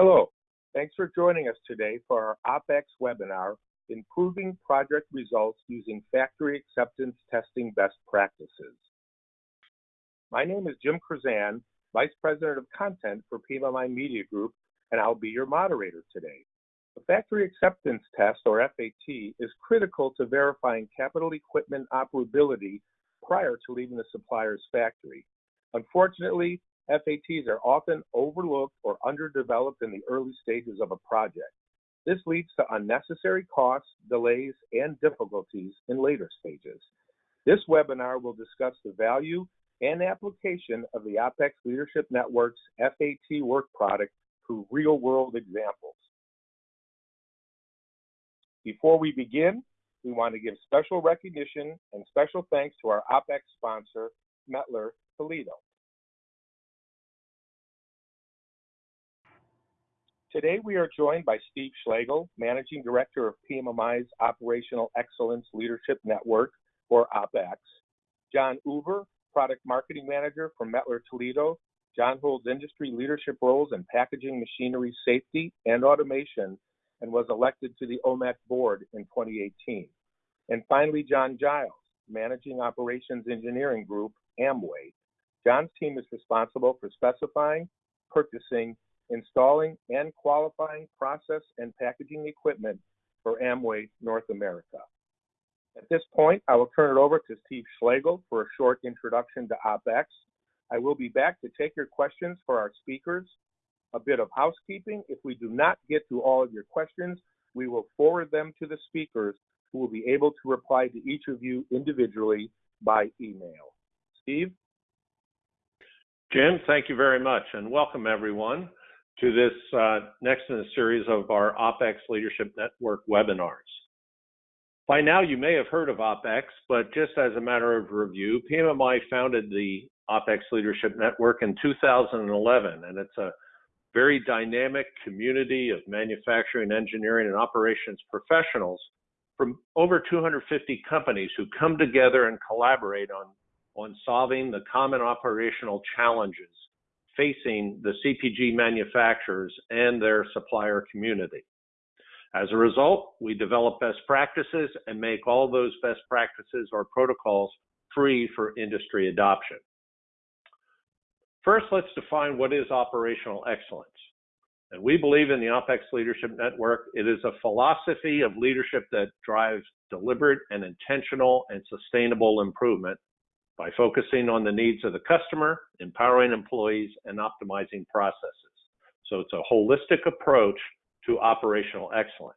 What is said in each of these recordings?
Hello. Thanks for joining us today for our OpEx webinar, Improving Project Results Using Factory Acceptance Testing Best Practices. My name is Jim Chrzan, Vice President of Content for PMMI Media Group, and I'll be your moderator today. The Factory Acceptance Test, or FAT, is critical to verifying capital equipment operability prior to leaving the supplier's factory. Unfortunately, FATs are often overlooked or underdeveloped in the early stages of a project. This leads to unnecessary costs, delays, and difficulties in later stages. This webinar will discuss the value and application of the OpEx Leadership Network's FAT work product through real-world examples. Before we begin, we want to give special recognition and special thanks to our OpEx sponsor, Mettler Toledo. Today, we are joined by Steve Schlegel, Managing Director of PMMI's Operational Excellence Leadership Network, or OpEx, John Uber, Product Marketing Manager for Mettler Toledo. John holds industry leadership roles in packaging machinery safety and automation and was elected to the OMAC board in 2018. And finally, John Giles, Managing Operations Engineering Group, Amway. John's team is responsible for specifying, purchasing, installing and qualifying process and packaging equipment for Amway North America. At this point, I will turn it over to Steve Schlegel for a short introduction to OpEx. I will be back to take your questions for our speakers. A bit of housekeeping. If we do not get to all of your questions, we will forward them to the speakers who will be able to reply to each of you individually by email. Steve? Jim, thank you very much, and welcome everyone to this uh, next in a series of our OpEx Leadership Network webinars. By now, you may have heard of OpEx, but just as a matter of review, PMMI founded the OpEx Leadership Network in 2011, and it's a very dynamic community of manufacturing, engineering, and operations professionals from over 250 companies who come together and collaborate on, on solving the common operational challenges facing the CPG manufacturers and their supplier community. As a result, we develop best practices and make all those best practices or protocols free for industry adoption. First, let's define what is operational excellence. And we believe in the OpEx Leadership Network. It is a philosophy of leadership that drives deliberate and intentional and sustainable improvement by focusing on the needs of the customer, empowering employees, and optimizing processes. So it's a holistic approach to operational excellence.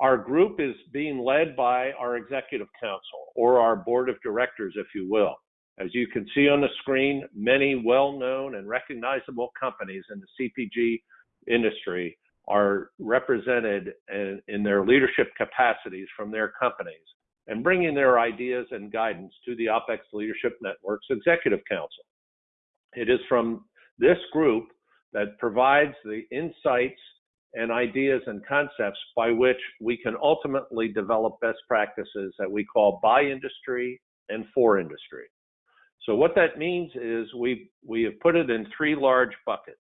Our group is being led by our executive council or our board of directors, if you will. As you can see on the screen, many well-known and recognizable companies in the CPG industry are represented in, in their leadership capacities from their companies and bringing their ideas and guidance to the OpEx Leadership Network's Executive Council. It is from this group that provides the insights and ideas and concepts by which we can ultimately develop best practices that we call by industry and for industry. So what that means is we we have put it in three large buckets.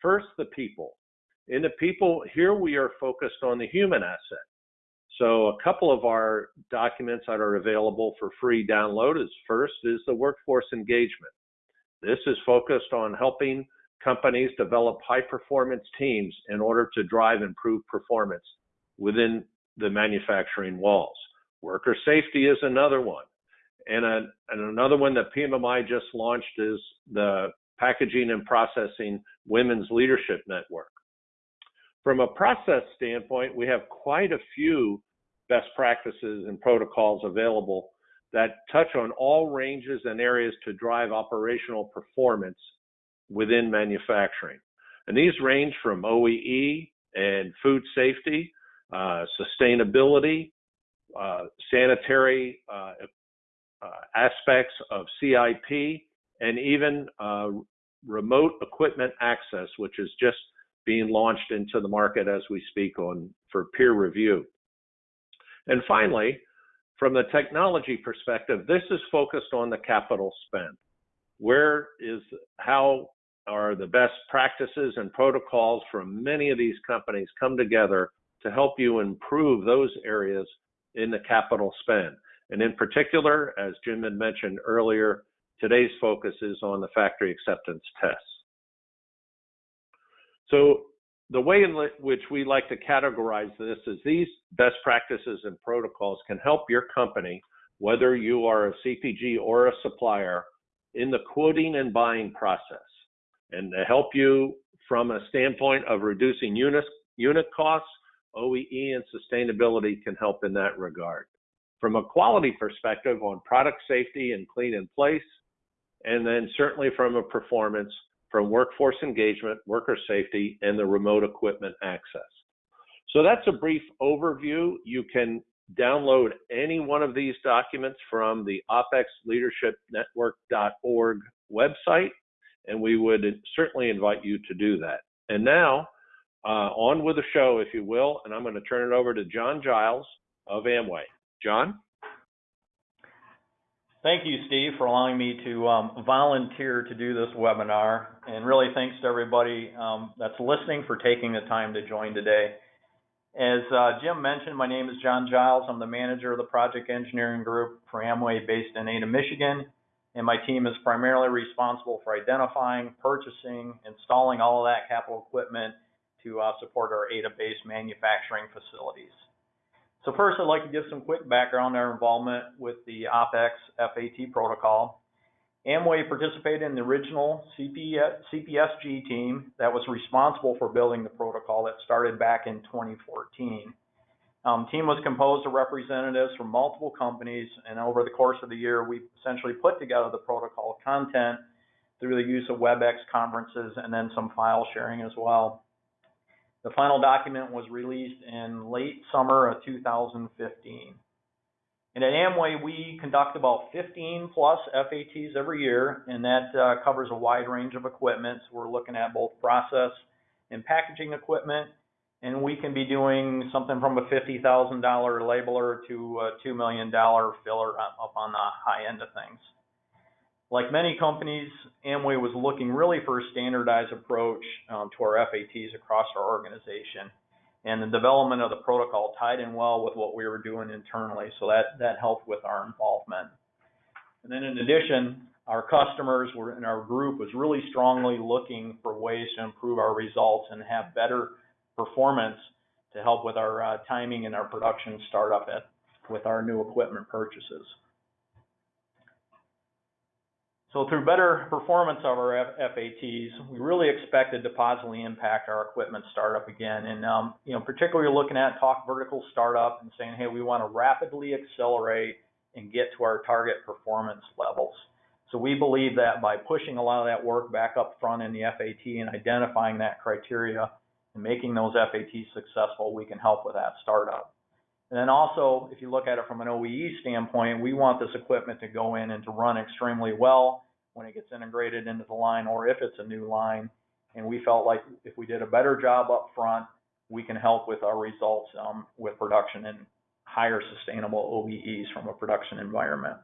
First, the people. In the people, here we are focused on the human asset. So a couple of our documents that are available for free download is first is the workforce engagement. This is focused on helping companies develop high performance teams in order to drive improved performance within the manufacturing walls. Worker safety is another one. And, a, and another one that PMMI just launched is the Packaging and Processing Women's Leadership Network. From a process standpoint, we have quite a few best practices and protocols available that touch on all ranges and areas to drive operational performance within manufacturing. And these range from OEE and food safety, uh, sustainability, uh, sanitary uh, uh aspects of CIP, and even uh, remote equipment access, which is just being launched into the market as we speak on for peer review. And finally, from the technology perspective, this is focused on the capital spend. Where is how are the best practices and protocols from many of these companies come together to help you improve those areas in the capital spend. And in particular, as Jim had mentioned earlier, today's focus is on the factory acceptance tests. So the way in which we like to categorize this is these best practices and protocols can help your company, whether you are a CPG or a supplier, in the quoting and buying process and to help you from a standpoint of reducing unit, unit costs, OEE and sustainability can help in that regard. From a quality perspective on product safety and clean in place, and then certainly from a performance from workforce engagement, worker safety, and the remote equipment access. So that's a brief overview. You can download any one of these documents from the opexleadershipnetwork.org website, and we would certainly invite you to do that. And now, uh, on with the show, if you will, and I'm going to turn it over to John Giles of Amway. John? Thank you, Steve, for allowing me to um, volunteer to do this webinar. And really thanks to everybody um, that's listening for taking the time to join today. As uh, Jim mentioned, my name is John Giles. I'm the manager of the project engineering group for Amway based in Ada, Michigan. And my team is primarily responsible for identifying, purchasing, installing all of that capital equipment to uh, support our Ada-based manufacturing facilities. So first, I'd like to give some quick background on our involvement with the OPEX FAT protocol. Amway participated in the original CPSG team that was responsible for building the protocol that started back in 2014. Um, team was composed of representatives from multiple companies, and over the course of the year, we essentially put together the protocol content through the use of WebEx conferences and then some file sharing as well. The final document was released in late summer of 2015. And at Amway, we conduct about 15 plus FATs every year, and that uh, covers a wide range of equipment. So we're looking at both process and packaging equipment, and we can be doing something from a $50,000 labeler to a $2 million filler up on the high end of things. Like many companies, Amway was looking really for a standardized approach um, to our FATs across our organization. And the development of the protocol tied in well with what we were doing internally, so that, that helped with our involvement. And then in addition, our customers were in our group was really strongly looking for ways to improve our results and have better performance to help with our uh, timing and our production startup at, with our new equipment purchases. So through better performance of our FATs, we really expected to positively impact our equipment startup again. And, um, you know, particularly looking at talk vertical startup and saying, hey, we want to rapidly accelerate and get to our target performance levels. So we believe that by pushing a lot of that work back up front in the FAT and identifying that criteria and making those FATs successful, we can help with that startup. And then also, if you look at it from an OEE standpoint, we want this equipment to go in and to run extremely well when it gets integrated into the line or if it's a new line. And we felt like if we did a better job up front, we can help with our results um, with production and higher sustainable OEEs from a production environment.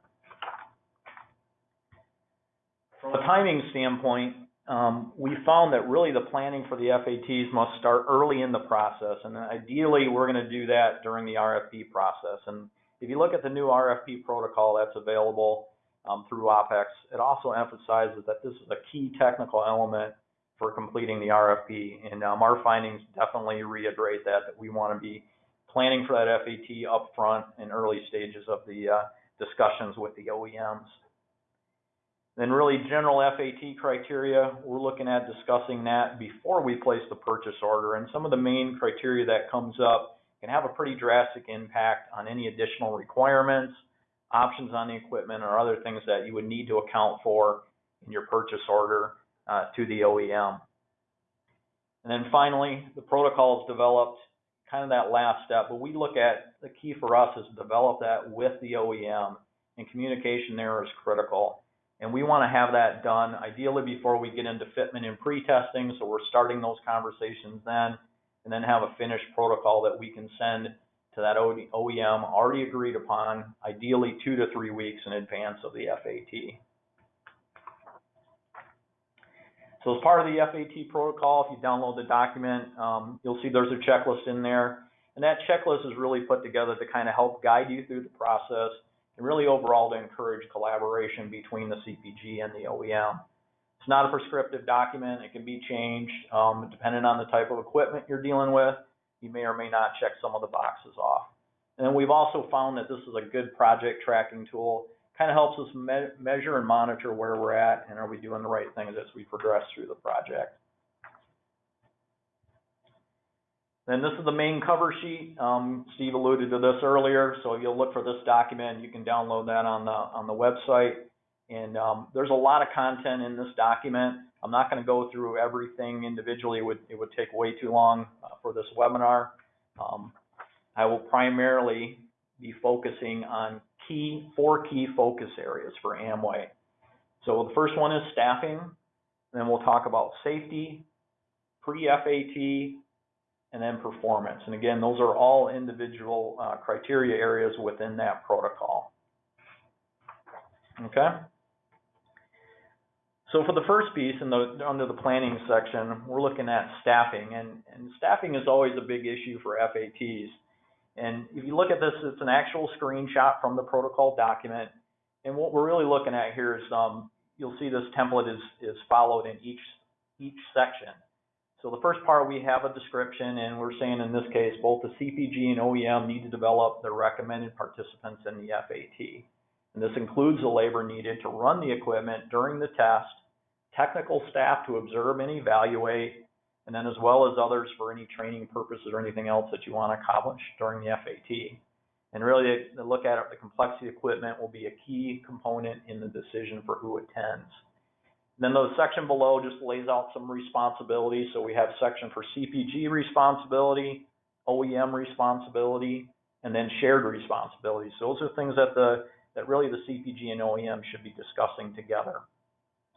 From a timing standpoint, um, we found that really the planning for the FATs must start early in the process, and ideally we're going to do that during the RFP process. And if you look at the new RFP protocol that's available um, through OPEX, it also emphasizes that this is a key technical element for completing the RFP, and um, our findings definitely reiterate that, that we want to be planning for that FAT up front in early stages of the uh, discussions with the OEMs. Then really general FAT criteria, we're looking at discussing that before we place the purchase order. And some of the main criteria that comes up can have a pretty drastic impact on any additional requirements, options on the equipment, or other things that you would need to account for in your purchase order uh, to the OEM. And then finally, the protocol is developed, kind of that last step, but we look at the key for us is develop that with the OEM, and communication there is critical. And we want to have that done ideally before we get into fitment and pre-testing. So we're starting those conversations then, and then have a finished protocol that we can send to that OEM already agreed upon, ideally two to three weeks in advance of the FAT. So as part of the FAT protocol, if you download the document, um, you'll see there's a checklist in there. And that checklist is really put together to kind of help guide you through the process and really overall to encourage collaboration between the CPG and the OEM. It's not a prescriptive document. It can be changed um, depending on the type of equipment you're dealing with. You may or may not check some of the boxes off. And then we've also found that this is a good project tracking tool. Kind of helps us me measure and monitor where we're at and are we doing the right things as we progress through the project. Then this is the main cover sheet. Um, Steve alluded to this earlier, so you'll look for this document. You can download that on the on the website. And um, there's a lot of content in this document. I'm not going to go through everything individually. It would it would take way too long uh, for this webinar. Um, I will primarily be focusing on key four key focus areas for Amway. So the first one is staffing. Then we'll talk about safety, pre-FAT, and then performance. And again, those are all individual uh, criteria areas within that protocol. Okay? So for the first piece in the under the planning section, we're looking at staffing, and, and staffing is always a big issue for FATs. And if you look at this, it's an actual screenshot from the protocol document. And what we're really looking at here is um, you'll see this template is is followed in each each section. So the first part, we have a description, and we're saying in this case, both the CPG and OEM need to develop the recommended participants in the FAT. And this includes the labor needed to run the equipment during the test, technical staff to observe and evaluate, and then as well as others for any training purposes or anything else that you want to accomplish during the FAT. And really, the look at it, the complexity of equipment will be a key component in the decision for who attends. Then the section below just lays out some responsibilities. So we have section for CPG responsibility, OEM responsibility, and then shared responsibilities. So those are things that the that really the CPG and OEM should be discussing together.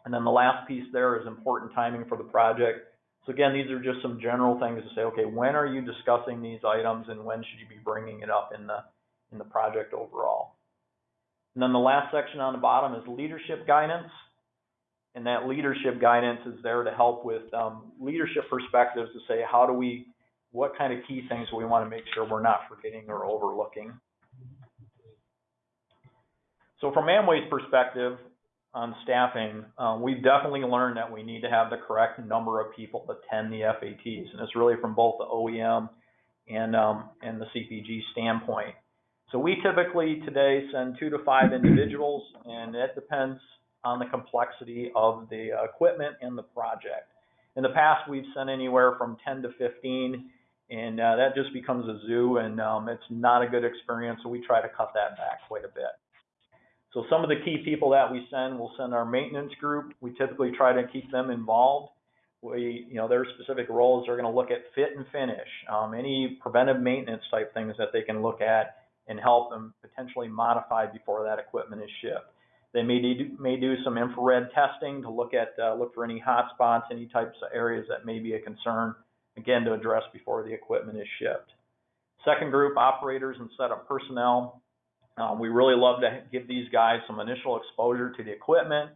And then the last piece there is important timing for the project. So again, these are just some general things to say, okay, when are you discussing these items and when should you be bringing it up in the in the project overall? And then the last section on the bottom is leadership guidance and that leadership guidance is there to help with um, leadership perspectives to say how do we what kind of key things we want to make sure we're not forgetting or overlooking? So from amway's perspective on staffing uh, we've definitely learned that we need to have the correct number of people to attend the fats and it's really from both the oem and um, and the cpg standpoint. So we typically today send two to five individuals and it depends on the complexity of the equipment and the project. In the past, we've sent anywhere from 10 to 15, and uh, that just becomes a zoo, and um, it's not a good experience, so we try to cut that back quite a bit. So some of the key people that we send, we'll send our maintenance group. We typically try to keep them involved. We, you know, their specific roles are going to look at fit and finish, um, any preventive maintenance type things that they can look at and help them potentially modify before that equipment is shipped. They may do, may do some infrared testing to look at uh, look for any hot spots, any types of areas that may be a concern, again to address before the equipment is shipped. Second group, operators and setup personnel. Um, we really love to give these guys some initial exposure to the equipment,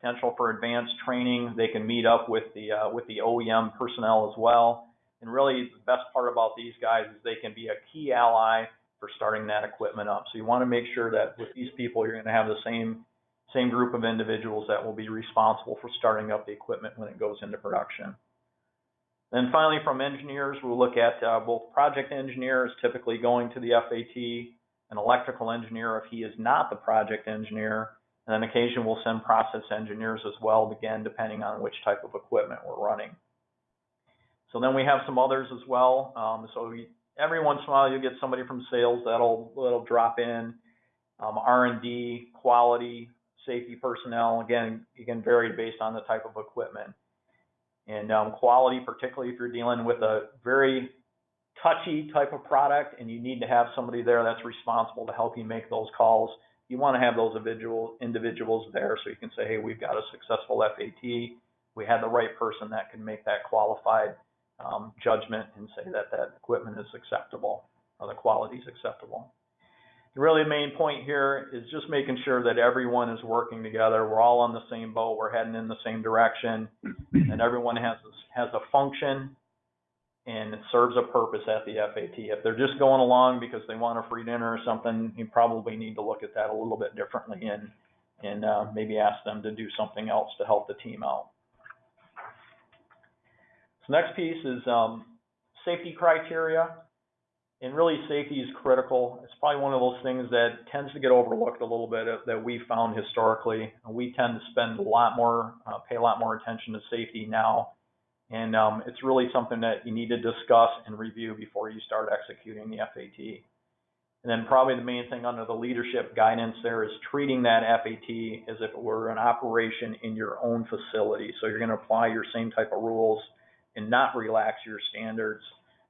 potential for advanced training. They can meet up with the uh, with the OEM personnel as well. And really, the best part about these guys is they can be a key ally for starting that equipment up. So you want to make sure that with these people, you're going to have the same same group of individuals that will be responsible for starting up the equipment when it goes into production. Then finally, from engineers, we'll look at uh, both project engineers, typically going to the FAT, an electrical engineer if he is not the project engineer, and then occasionally we'll send process engineers as well, again, depending on which type of equipment we're running. So then we have some others as well. Um, so every once in a while you'll get somebody from sales that'll that'll drop in. Um, R&D, quality, safety personnel. Again, can vary based on the type of equipment. And um, quality, particularly if you're dealing with a very touchy type of product and you need to have somebody there that's responsible to help you make those calls, you want to have those individual individuals there so you can say, hey, we've got a successful FAT. We had the right person that can make that qualified um, judgment and say that that equipment is acceptable or the quality is acceptable. Really, the main point here is just making sure that everyone is working together. We're all on the same boat. We're heading in the same direction, and everyone has has a function and it serves a purpose at the FAT. If they're just going along because they want a free dinner or something, you probably need to look at that a little bit differently and and uh, maybe ask them to do something else to help the team out. So next piece is um, safety criteria. And really, safety is critical. It's probably one of those things that tends to get overlooked a little bit uh, that we found historically. We tend to spend a lot more, uh, pay a lot more attention to safety now. And um, it's really something that you need to discuss and review before you start executing the FAT. And then probably the main thing under the leadership guidance there is treating that FAT as if it were an operation in your own facility. So you're going to apply your same type of rules and not relax your standards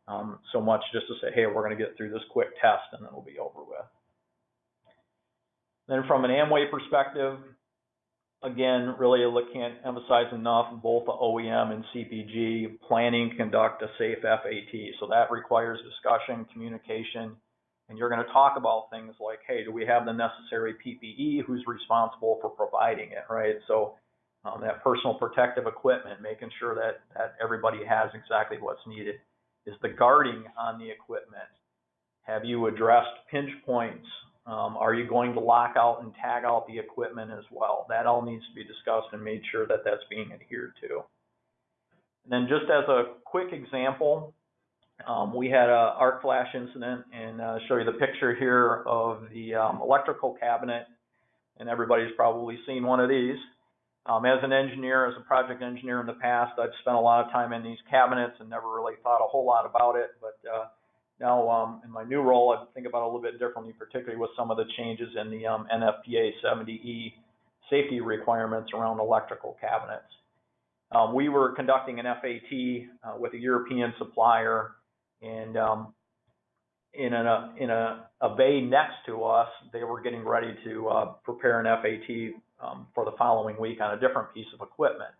um, so much just to say, hey, we're going to get through this quick test and then it'll be over with. Then from an Amway perspective, again, really can't emphasize enough both the OEM and CPG planning conduct a safe FAT. So that requires discussion, communication, and you're going to talk about things like, hey, do we have the necessary PPE? Who's responsible for providing it, right? So um, that personal protective equipment, making sure that, that everybody has exactly what's needed. Is the guarding on the equipment? Have you addressed pinch points? Um, are you going to lock out and tag out the equipment as well? That all needs to be discussed and made sure that that's being adhered to. And then just as a quick example, um, we had a arc flash incident and uh, show you the picture here of the um, electrical cabinet and everybody's probably seen one of these. Um, as an engineer, as a project engineer in the past, I've spent a lot of time in these cabinets and never really thought a whole lot about it. But uh, now, um, in my new role, I think about it a little bit differently, particularly with some of the changes in the um, NFPA 70E safety requirements around electrical cabinets. Um, we were conducting an FAT uh, with a European supplier, and um, in a in a, a bay next to us, they were getting ready to uh, prepare an FAT um, for the following week on a different piece of equipment.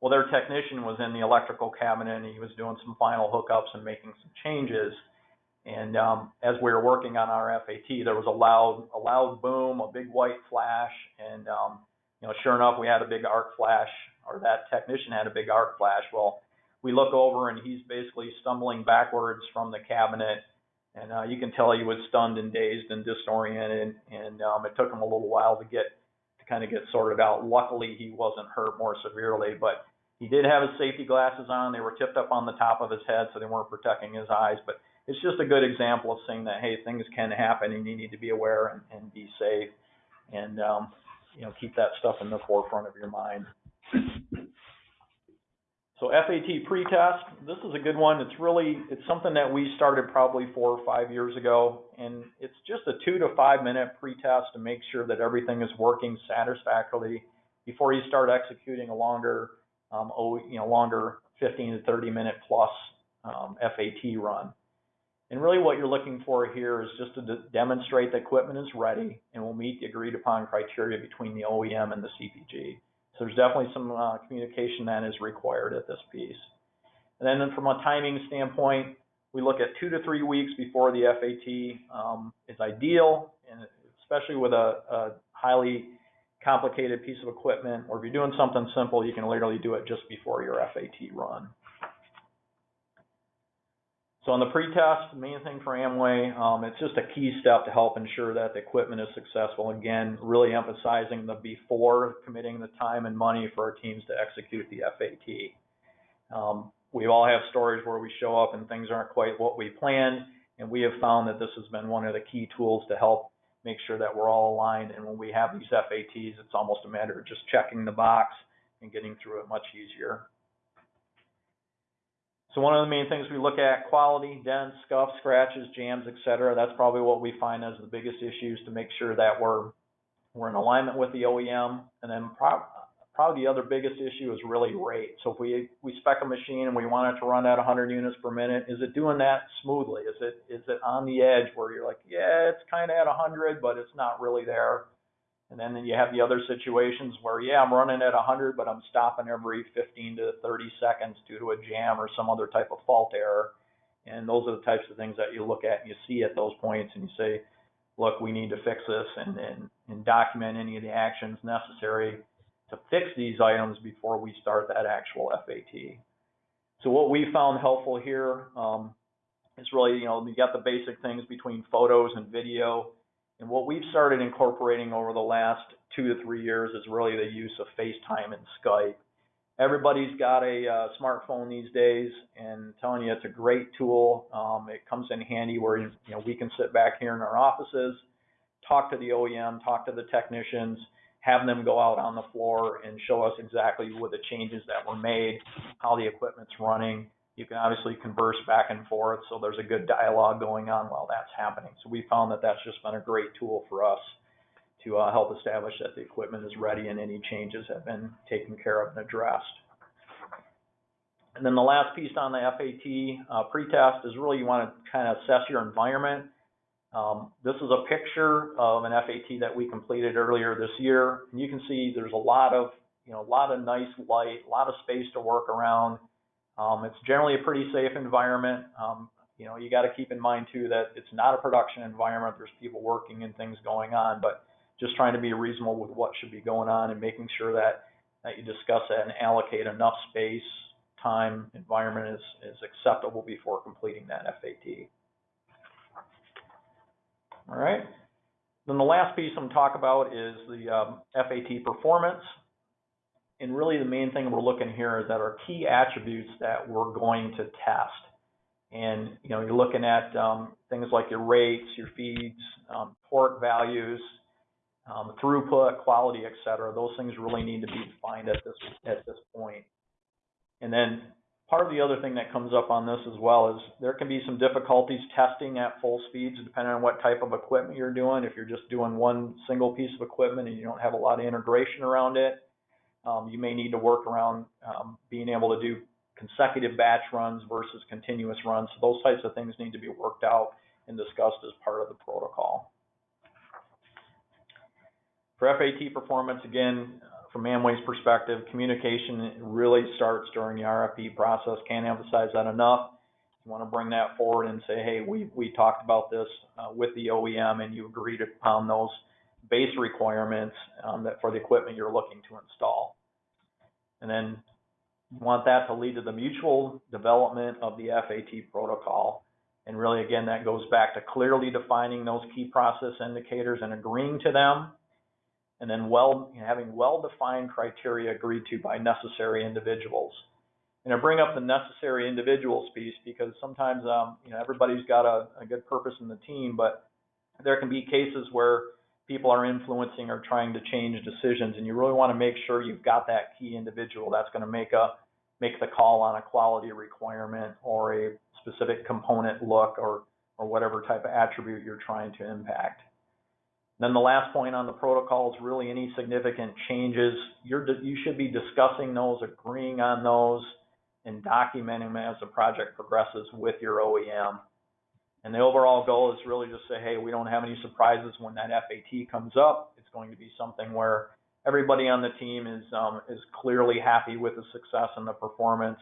Well, their technician was in the electrical cabinet and he was doing some final hookups and making some changes. And um, as we were working on our FAT, there was a loud, a loud boom, a big white flash, and um, you know, sure enough, we had a big arc flash, or that technician had a big arc flash. Well, we look over and he's basically stumbling backwards from the cabinet, and uh, you can tell he was stunned and dazed and disoriented, and um, it took him a little while to get kind of get sorted out. Luckily, he wasn't hurt more severely, but he did have his safety glasses on. They were tipped up on the top of his head, so they weren't protecting his eyes. But it's just a good example of saying that hey, things can happen, and you need to be aware and, and be safe, and um, you know keep that stuff in the forefront of your mind. So FAT pretest, this is a good one. It's really, it's something that we started probably four or five years ago, and it's just a two to five minute pretest to make sure that everything is working satisfactorily before you start executing a longer, um, you know, longer 15 to 30 minute plus um, FAT run. And really what you're looking for here is just to demonstrate the equipment is ready and will meet the agreed upon criteria between the OEM and the CPG. So there's definitely some uh, communication that is required at this piece. And then from a timing standpoint, we look at two to three weeks before the FAT um, is ideal, and especially with a, a, highly complicated piece of equipment, or if you're doing something simple, you can literally do it just before your FAT run. So on the pretest, the main thing for Amway, um, it's just a key step to help ensure that the equipment is successful. Again, really emphasizing the before committing the time and money for our teams to execute the FAT. Um, we all have stories where we show up and things aren't quite what we planned, and we have found that this has been one of the key tools to help make sure that we're all aligned. And when we have these FATs, it's almost a matter of just checking the box and getting through it much easier. So one of the main things we look at, quality, dents, scuffs, scratches, jams, etc. That's probably what we find as the biggest issues to make sure that we're we're in alignment with the OEM. And then pro- probably the other biggest issue is really rate. So if we we spec a machine and we want it to run at 100 units per minute, is it doing that smoothly? Is it is it on the edge where you're like, yeah, it's kind of at 100, but it's not really there? And then you have the other situations where, yeah, I'm running at 100, but I'm stopping every 15 to 30 seconds due to a jam or some other type of fault error. And those are the types of things that you look at and you see at those points and you say, look, we need to fix this and, and, and document any of the actions necessary to fix these items before we start that actual FAT. So what we found helpful here um, is really, you know, you got the basic things between photos and video. And what we've started incorporating over the last two to three years is really the use of FaceTime and Skype. Everybody's got a uh, smartphone these days, and I'm telling you, it's a great tool. Um, it comes in handy where you know we can sit back here in our offices, talk to the OEM, talk to the technicians, have them go out on the floor and show us exactly what the changes that were made, how the equipment's running. You can obviously converse back and forth, so there's a good dialogue going on while that's happening. So we found that that's just been a great tool for us to uh, help establish that the equipment is ready and any changes have been taken care of and addressed. And then the last piece on the FAT uh, pretest is really you want to kind of assess your environment. Um, this is a picture of an FAT that we completed earlier this year. And you can see there's a lot of, you know, a lot of nice light, a lot of space to work around. Um, it's generally a pretty safe environment. Um, you know, you got to keep in mind too that it's not a production environment. There's people working and things going on, but just trying to be reasonable with what should be going on and making sure that, that you discuss that and allocate enough space, time, environment is, is acceptable before completing that FAT. All right. Then the last piece I'm going to talk about is the um, FAT performance. And really the main thing we're looking here is that our key attributes that we're going to test. And you know, you're looking at um, things like your rates, your feeds, um, torque values, um, throughput, quality, et cetera. Those things really need to be defined at this at this point. And then part of the other thing that comes up on this as well is there can be some difficulties testing at full speeds depending on what type of equipment you're doing. If you're just doing one single piece of equipment and you don't have a lot of integration around it, um, you may need to work around um, being able to do consecutive batch runs versus continuous runs. So those types of things need to be worked out and discussed as part of the protocol. For FAT performance, again, from Amway's perspective, communication really starts during the RFP process. Can't emphasize that enough. You want to bring that forward and say, hey, we, we talked about this uh, with the OEM and you agreed upon those base requirements um, that for the equipment you're looking to install. And then you want that to lead to the mutual development of the FAT protocol. And really, again, that goes back to clearly defining those key process indicators and agreeing to them and then well, having well-defined criteria agreed to by necessary individuals. And I bring up the necessary individuals piece because sometimes, um, you know, everybody's got a, a good purpose in the team, but there can be cases where people are influencing or trying to change decisions, and you really want to make sure you've got that key individual that's going to make a make the call on a quality requirement or a specific component look or or whatever type of attribute you're trying to impact. Then the last point on the protocol is really any significant changes. You're, you should be discussing those, agreeing on those, and documenting them as the project progresses with your OEM. And the overall goal is really just say, hey, we don't have any surprises when that FAT comes up. It's going to be something where everybody on the team is um, is clearly happy with the success and the performance.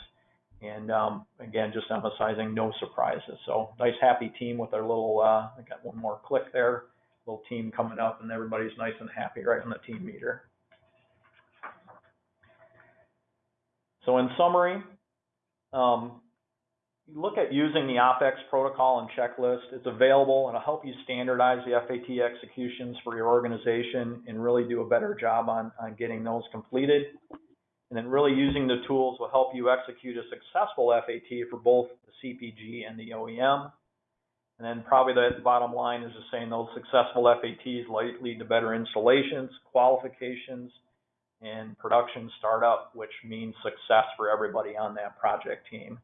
And um, again, just emphasizing no surprises. So nice, happy team with our little. Uh, I got one more click there little team coming up and everybody's nice and happy right on the team meter. So in summary, um, look at using the OPEX protocol and checklist. It's available and it'll help you standardize the FAT executions for your organization and really do a better job on, on getting those completed. And then really using the tools will help you execute a successful FAT for both the CPG and the OEM. And then probably the bottom line is just saying those successful FATs lead to better installations, qualifications, and production startup, which means success for everybody on that project team.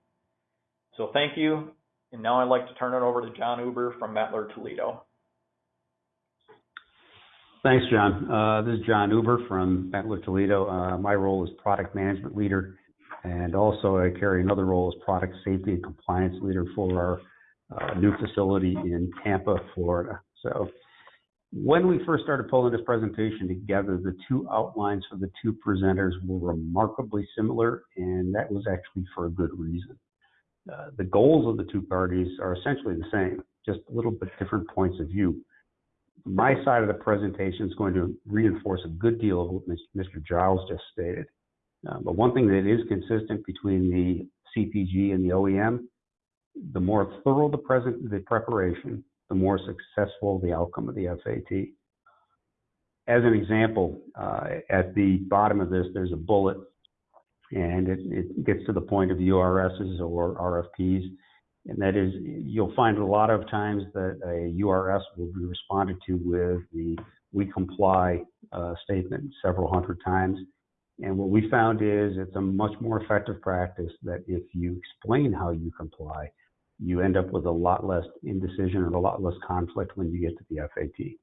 So thank you. And now I'd like to turn it over to John Uber from Mettler Toledo. Thanks, John. Uh, this is John Uber from Mettler Toledo. Uh, my role is product management leader, and also I carry another role as product safety and compliance leader for our uh, new facility in Tampa, Florida. So when we first started pulling this presentation together, the two outlines for the two presenters were remarkably similar, and that was actually for a good reason. Uh, the goals of the two parties are essentially the same, just a little bit different points of view. my side of the presentation is going to reinforce a good deal of what Mr. Giles just stated. Uh, but one thing that is consistent between the CPG and the OEM, the more thorough the present the preparation, the more successful the outcome of the FAT. As an example, uh, at the bottom of this, there's a bullet, and it, it gets to the point of URSs or RFPs, and that is you'll find a lot of times that a URS will be responded to with the "we comply" uh, statement several hundred times. And what we found is it's a much more effective practice that if you explain how you comply, you end up with a lot less indecision and a lot less conflict when you get to the FAT.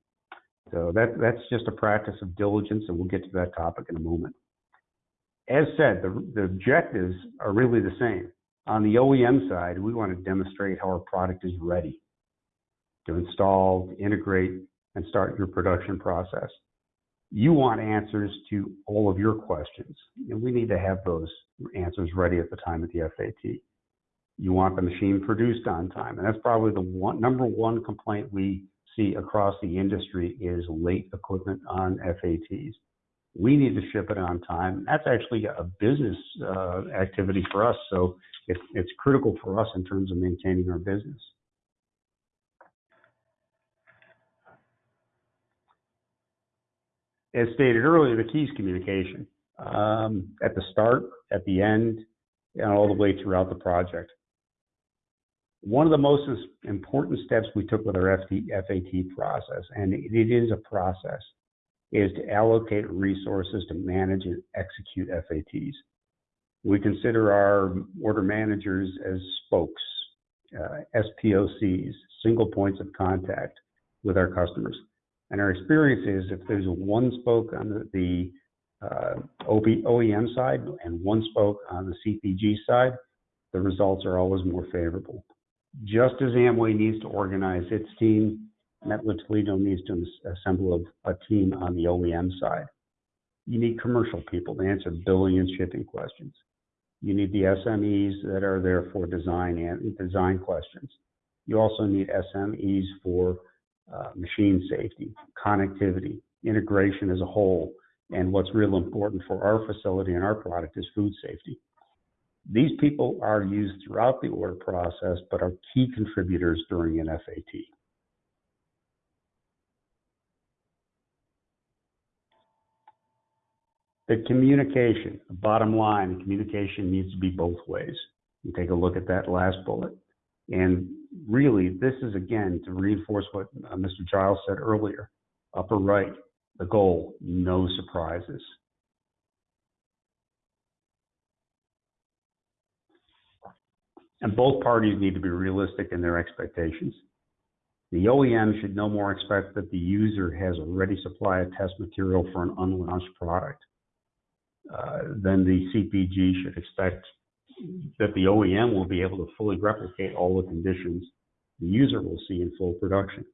So that, that's just a practice of diligence, and we'll get to that topic in a moment. As said, the, the objectives are really the same. On the OEM side, we want to demonstrate how our product is ready to install, integrate, and start your production process. You want answers to all of your questions, and we need to have those answers ready at the time of the FAT. You want the machine produced on time, and that's probably the one, number one complaint we see across the industry is late equipment on FATs. We need to ship it on time. That's actually a business uh, activity for us, so it's, it's critical for us in terms of maintaining our business. As stated earlier, the key is communication um, at the start, at the end, and all the way throughout the project. One of the most important steps we took with our FAT process, and it is a process, is to allocate resources to manage and execute FATs. We consider our order managers as spokes, uh, SPOCs, single points of contact with our customers. And our experience is if there's one spoke on the, the uh, OEM side and one spoke on the CPG side, the results are always more favorable. Just as Amway needs to organize its team, Mettler Toledo needs to assemble a, a team on the OEM side. You need commercial people to answer billing and shipping questions. You need the SMEs that are there for design and design questions. You also need SMEs for uh, machine safety, connectivity, integration as a whole, and what's real important for our facility and our product is food safety. These people are used throughout the order process, but are key contributors during an FAT. The communication, the bottom line, the communication needs to be both ways. You take a look at that last bullet. And really, this is again to reinforce what uh, Mr. Giles said earlier. Upper right, the goal, no surprises. And both parties need to be realistic in their expectations. The OEM should no more expect that the user has already supplied test material for an unlaunched product uh, than the CPG should expect that the OEM will be able to fully replicate all the conditions the user will see in full production.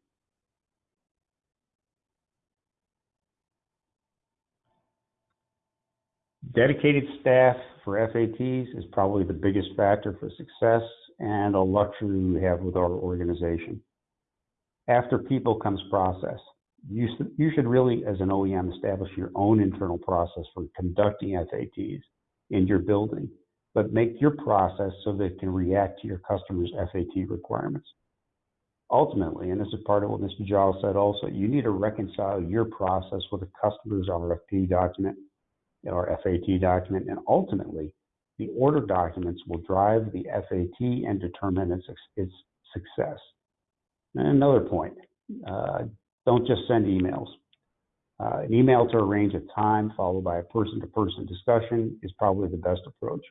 Dedicated staff for FATs is probably the biggest factor for success and a luxury we have with our organization. After people comes process. You, you should really, as an OEM, establish your own internal process for conducting FATs in your building but make your process so that it can react to your customer's FAT requirements. Ultimately, and this is part of what Mr. Giles said also, you need to reconcile your process with the customer's RFP document or FAT document, and ultimately, the order documents will drive the FAT and determine its, its success. And another point, uh, don't just send emails. Uh, an email to arrange a time followed by a person-to-person discussion is probably the best approach.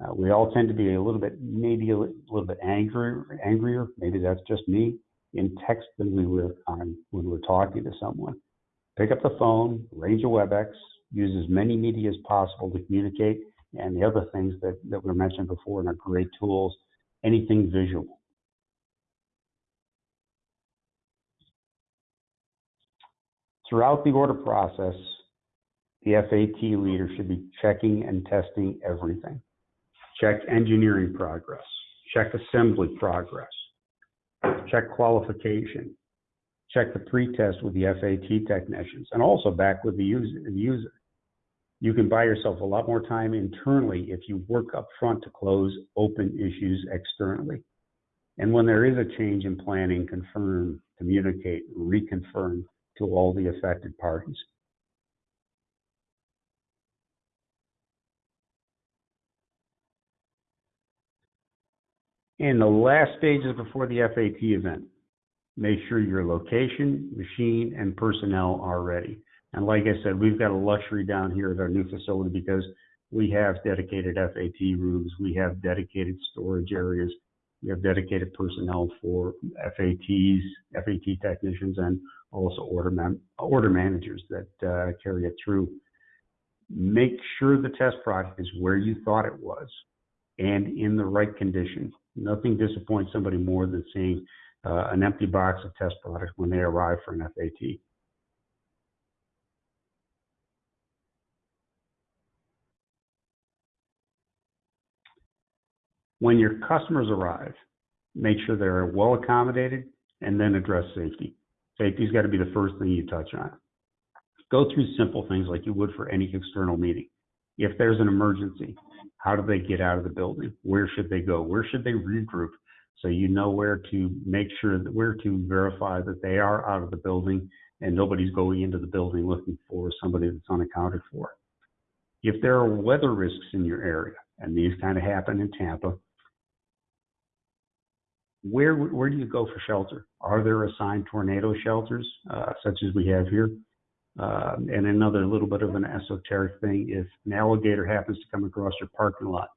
Uh, we all tend to be a little bit, maybe a little bit angrier, angrier. Maybe that's just me in text than we were on when we're talking to someone. Pick up the phone, arrange a WebEx, use as many media as possible to communicate, and the other things that, that were mentioned before and are great tools, anything visual. Throughout the order process, the FAT leader should be checking and testing everything. Check engineering progress. Check assembly progress. Check qualification. check the pre-test with the FAT technicians and also back with the user. The user. You can buy yourself a lot more time internally if you work up front to close open issues externally. And when there is a change in planning, confirm, communicate, reconfirm to all the affected parties. In the last stages before the FAT event, make sure your location, machine, and personnel are ready. And like I said, we've got a luxury down here at our new facility because we have dedicated FAT rooms, we have dedicated storage areas, we have dedicated personnel for FATs, FAT technicians, and also order, man order managers that uh, carry it through. Make sure the test product is where you thought it was and in the right condition. Nothing disappoints somebody more than seeing uh, an empty box of test products when they arrive for an FAT. When your customers arrive, make sure they're well accommodated and then address safety. Safety's got to be the first thing you touch on. Go through simple things like you would for any external meeting. If there's an emergency, how do they get out of the building? Where should they go? Where should they regroup? So you know where to make sure that where to verify that they are out of the building and nobody's going into the building looking for somebody that's unaccounted for. If there are weather risks in your area, and these kind of happen in Tampa, where where do you go for shelter? Are there assigned tornado shelters uh, such as we have here? Uh, and another little bit of an esoteric thing: if an alligator happens to come across your parking lot,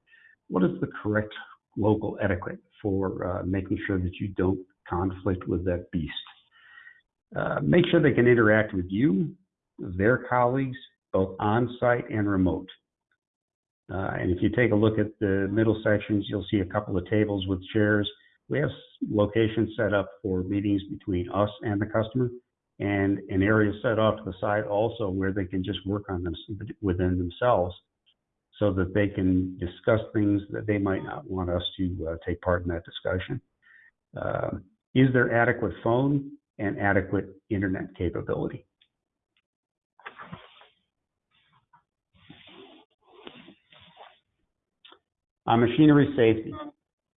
what is the correct local etiquette for uh, making sure that you don't conflict with that beast? Uh, make sure they can interact with you, their colleagues, both on site and remote. Uh, and if you take a look at the middle sections, you'll see a couple of tables with chairs we have locations set up for meetings between us and the customer and an area set off to the side also where they can just work on them within themselves so that they can discuss things that they might not want us to uh, take part in that discussion. Uh, is there adequate phone and adequate internet capability? On machinery safety,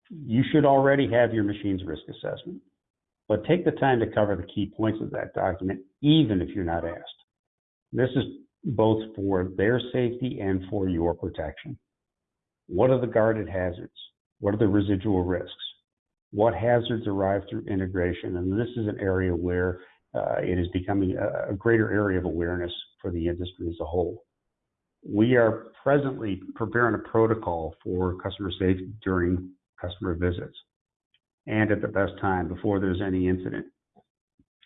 you should already have your machine's risk assessment, but take the time to cover the key points of that document, even if you're not asked. This is both for their safety and for your protection. What are the guarded hazards? What are the residual risks? What hazards arrive through integration? And this is an area where uh, it is becoming a, a greater area of awareness for the industry as a whole. We are presently preparing a protocol for customer safety during customer visits and at the best time before there's any incident.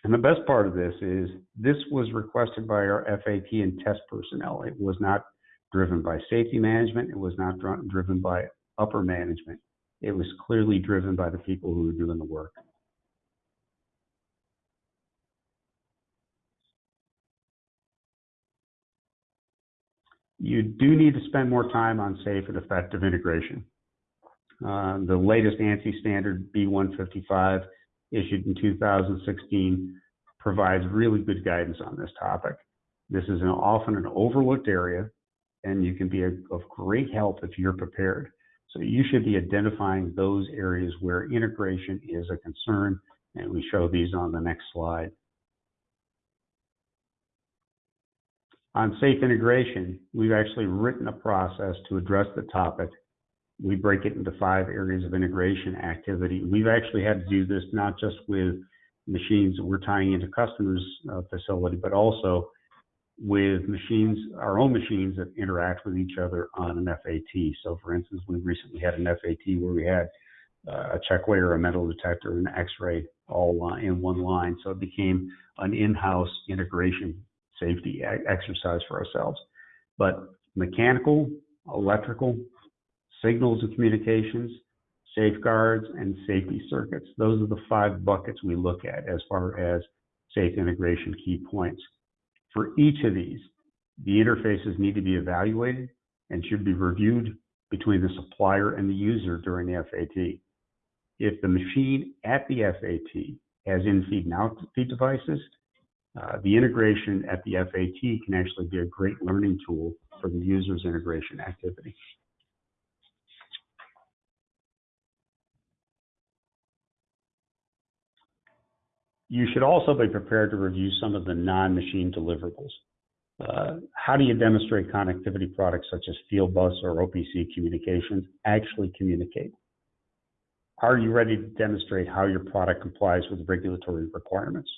And the best part of this is this was requested by our FAT and test personnel. It was not driven by safety management. It was not driven by upper management. It was clearly driven by the people who were doing the work. You do need to spend more time on safe and effective integration. Uh, the latest ANSI standard B155, issued in 2016, provides really good guidance on this topic. This is an, often an overlooked area, and you can be a, of great help if you're prepared. So you should be identifying those areas where integration is a concern, and we show these on the next slide. On safe integration, we've actually written a process to address the topic we break it into five areas of integration activity. We've actually had to do this not just with machines that we're tying into customers' uh, facility, but also with machines, our own machines that interact with each other on an FAT. So, for instance, we recently had an FAT where we had uh, a check weighter, a metal detector, and an X-ray all in one line. So it became an in-house integration safety exercise for ourselves. But mechanical, electrical, signals and communications, safeguards, and safety circuits. Those are the five buckets we look at as far as safe integration key points. For each of these, the interfaces need to be evaluated and should be reviewed between the supplier and the user during the FAT. If the machine at the FAT has in-feed and out-feed devices. Uh, the integration at the FAT can actually be a great learning tool for the user's integration activity. You should also be prepared to review some of the non-machine deliverables. Uh, how do you demonstrate connectivity products such as Fieldbus or OPC communications actually communicate? Are you ready to demonstrate how your product complies with regulatory requirements?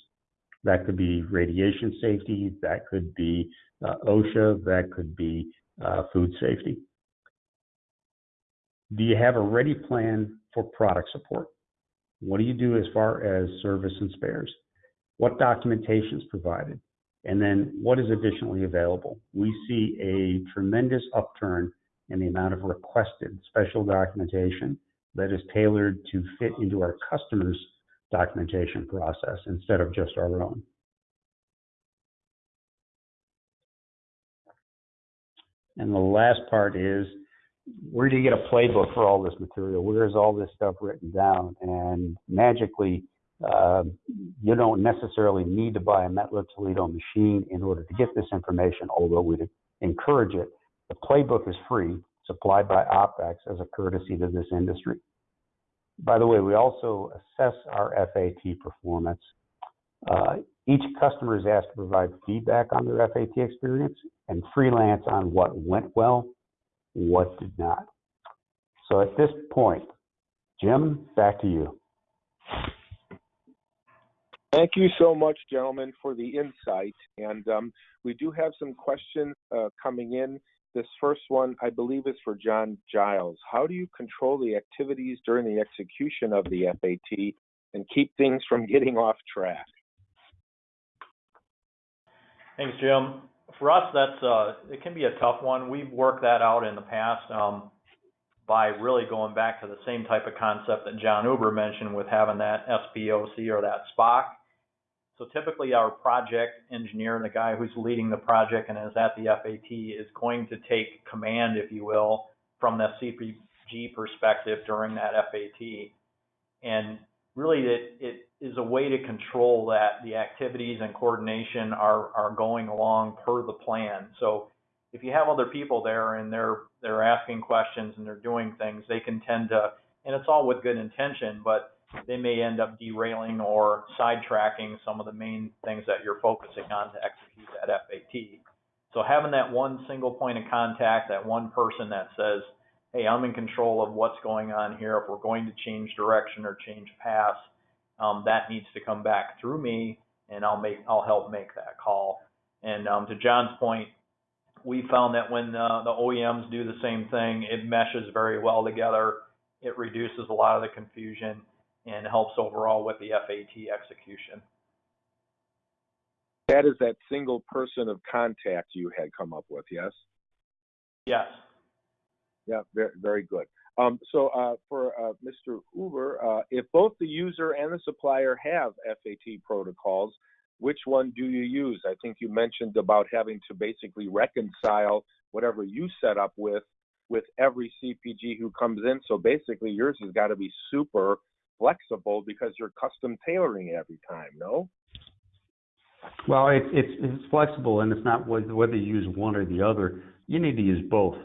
That could be radiation safety, that could be uh, OSHA, that could be uh, food safety. Do you have a ready plan for product support? What do you do as far as service and spares? What documentation is provided? And then what is additionally available? We see a tremendous upturn in the amount of requested special documentation that is tailored to fit into our customers' documentation process instead of just our own. And the last part is where do you get a playbook for all this material? Where is all this stuff written down? And magically, uh, you don't necessarily need to buy a Mettler Toledo machine in order to get this information, although we'd encourage it. The playbook is free, supplied by OpEx as a courtesy to this industry. By the way, we also assess our FAT performance. Uh, each customer is asked to provide feedback on their FAT experience and freelance on what went well what did not. So at this point, Jim, back to you. Thank you so much, gentlemen, for the insight. And um, we do have some questions uh, coming in. This first one, I believe, is for John Giles. How do you control the activities during the execution of the FAT and keep things from getting off track? Thanks, Jim for us, that's uh, it can be a tough one. We've worked that out in the past um, by really going back to the same type of concept that John Uber mentioned with having that SPOC or that SPOC. So typically, our project engineer, the guy who's leading the project and is at the FAT, is going to take command, if you will, from the CPG perspective during that FAT. And really it, it is a way to control that the activities and coordination are, are going along per the plan. So if you have other people there and they're they're asking questions and they're doing things, they can tend to and it's all with good intention, but they may end up derailing or sidetracking some of the main things that you're focusing on to execute that FAT. So having that one single point of contact, that one person that says, hey, I'm in control of what's going on here. If we're going to change direction or change paths, um, that needs to come back through me, and I'll make I'll help make that call. And um, to John's point, we found that when uh, the OEMs do the same thing, it meshes very well together. It reduces a lot of the confusion and helps overall with the FAT execution. That is that single person of contact you had come up with, yes? Yes. Yeah, very, very good. Um, so uh, for uh, Mr. Uber, uh, if both the user and the supplier have FAT protocols, which one do you use? I think you mentioned about having to basically reconcile whatever you set up with with every CPG who comes in. So basically, yours has got to be super flexible because you're custom tailoring it every time. No. Well, it, it's it's flexible, and it's not whether you use one or the other. You need to use both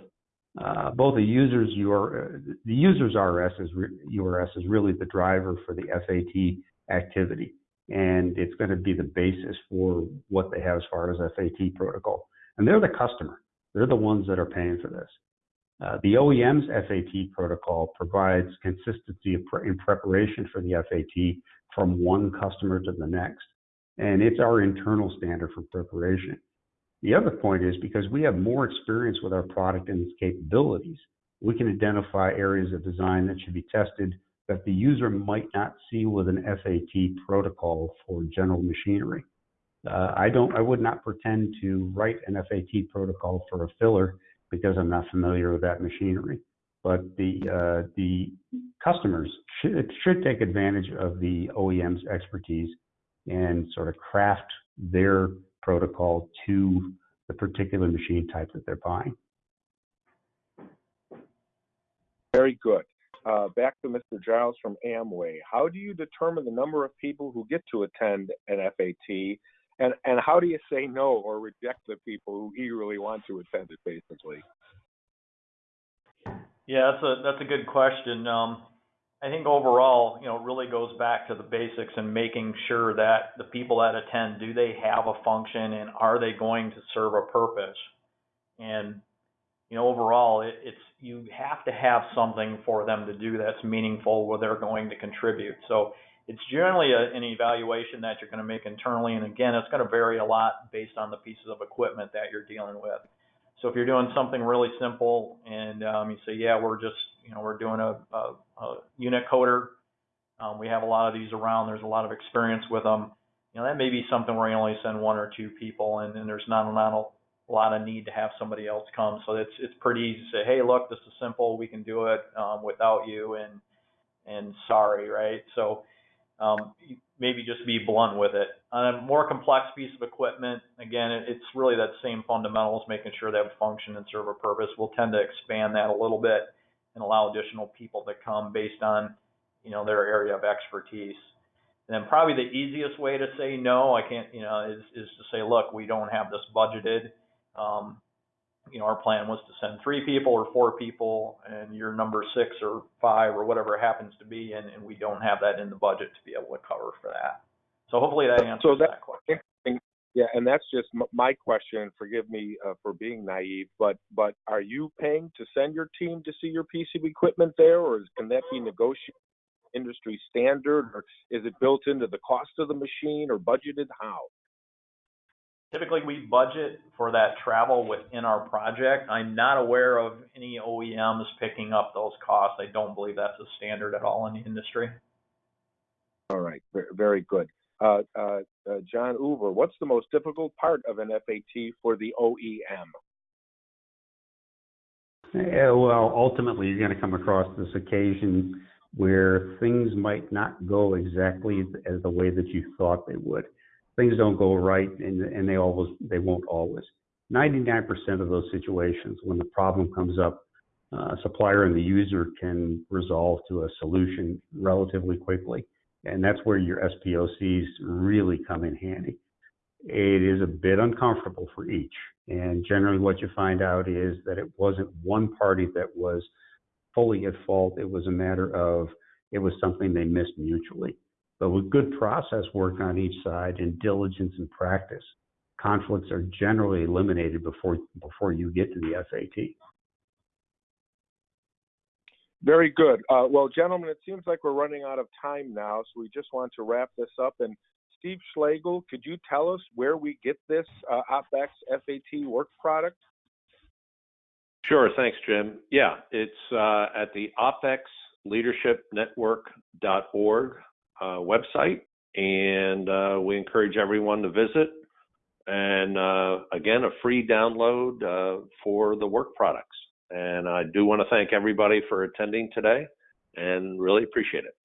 uh, both the users your the users RS is re, URS is really the driver for the FAT activity, and it's going to be the basis for what they have as far as FAT protocol. And they're the customer; they're the ones that are paying for this. Uh, the OEM's FAT protocol provides consistency in preparation for the FAT from one customer to the next, and it's our internal standard for preparation. The other point is because we have more experience with our product and its capabilities, we can identify areas of design that should be tested that the user might not see with an FAT protocol for general machinery. Uh, I don't, I would not pretend to write an FAT protocol for a filler because I'm not familiar with that machinery. But the uh, the customers should should take advantage of the OEM's expertise and sort of craft their protocol to the particular machine type that they're buying. Very good. uh, back to Mr. Giles from Amway. How do you determine the number of people who get to attend an FAT, and and how do you say no or reject the people who eagerly want to attend it, basically? Yeah, that's a that's a good question. Um, I think overall, you know, really goes back to the basics and making sure that the people that attend do they have a function and are they going to serve a purpose? And you know, overall, it, it's you have to have something for them to do that's meaningful where they're going to contribute. So it's generally a, an evaluation that you're going to make internally, and again, it's going to vary a lot based on the pieces of equipment that you're dealing with. So if you're doing something really simple and um, you say, yeah, we're just, you know, we're doing a, a, a unit coder, um, we have a lot of these around, there's a lot of experience with them, you know, that may be something where you only send one or two people and, and there's not, not a lot of need to have somebody else come. So it's, it's pretty easy to say, hey, look, this is simple, we can do it um, without you and, and sorry, right? So um, maybe just be blunt with it. On a more complex piece of equipment, again, it, it's really that same fundamentals, making sure have function and serve a purpose. We'll tend to expand that a little bit and allow additional people to come based on, you know, their area of expertise. And then probably the easiest way to say no, I can't, you know, is, is to say, look, we don't have this budgeted. Um, you know, our plan was to send three people or four people, and you're number six or five or whatever it happens to be, and, and we don't have that in the budget to be able to cover for that. So hopefully that answers So that- that question. Yeah, and that's just my question. Forgive me uh, for being naive, but but are you paying to send your team to see your piece of equipment there, or is, can that be negotiated industry standard, or is it built into the cost of the machine, or budgeted? How? Typically, we budget for that travel within our project. I'm not aware of any OEMs picking up those costs. I don't believe that's a standard at all in the industry. All right, very good. Uh, uh, uh, John Uber, what's the most difficult part of an FAT for the OEM? Yeah, well, ultimately, you're going to come across this occasion where things might not go exactly as the way that you thought they would. Things don't go right, and and they always they won't always. 99% of those situations, when the problem comes up, uh, supplier and the user can resolve to a solution relatively quickly, and that's where your SPOCs really come in handy. It is a bit uncomfortable for each. And generally, what you find out is that it wasn't one party that was fully at fault. It was a matter of it was something they missed mutually. But with good process work on each side and diligence and practice, conflicts are generally eliminated before before you get to the FAT. Very good. Uh, well, gentlemen, it seems like we're running out of time now, so we just want to wrap this up. And Steve Schlegel, could you tell us where we get this uh, OpEx FAT work product? Sure. Thanks, Jim. Yeah, it's uh, at the opexleadershipnetwork.org uh, website, and uh, we encourage everyone to visit. And uh, again, a free download uh, for the work products. And I do want to thank everybody for attending today and really appreciate it.